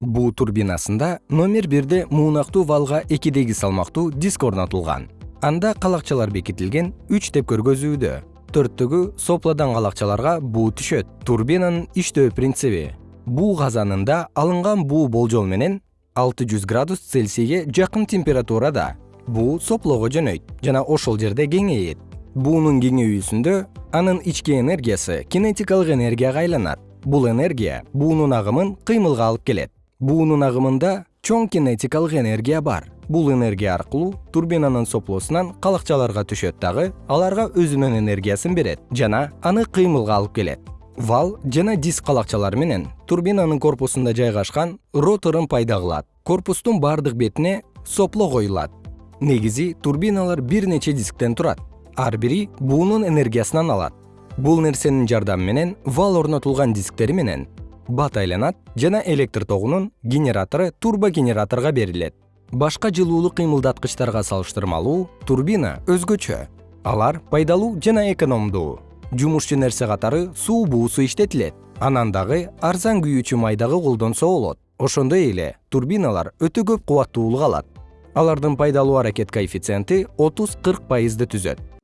буу турбинасында номер бирде муунактуу валга экидеги салмактуу диск орнотулган. Анда калакчалар бекитилген үч деп көргөзүүдө. Төрттөгү сопладан калакчаларга буу түшөт. Турбинанын иштөө принциби. Буу казанында алынган буу болжол менен алты жүз градус цельсийге жакын температурада буу соплоого жөнөйт жана ошол жерде кеңейет. Буунун кеңейүүсүндө анын ички энергиясы кинетикалык энергияга айланат. Бул энергия буунун агымын кыймылга алып келет буунун агымында чоң кинетикалык энергия бар. Бул энергия аркылуу турбинанын соплосунан калакчаларга түшөт дагы аларга өзүнүн энергиясын берет жана аны кыймылга алып келет. Вал жана диск калакчалары менен турбинанын корпусунда жайгашкан роторун пайда кылат. Корпустун бардык бетине сопло коюлат. Негизи турбиналар бир нече дисктен турат. Ар бири буунун энергиясынан алат. Бул нерсенин жардамы менен вал орнотулган дисктери менен бат айланат жана электр тогунун генератору турбогенераторго берилет. Башка жылуулук кыймылдаткычтарга салыштырмалуу турбина өзгөчө алар пайдалуу жана экономдуу. Жумушчу нерсе катары суу буусу иштетилет. Анан дагы арзан күйүүчү май дагы колдонсо болот ошондой эле турбиналар өтө көп кубаттуулук алат. Алардын пайдалуу аракет коэффициенти отуз кырк пайызды түзөт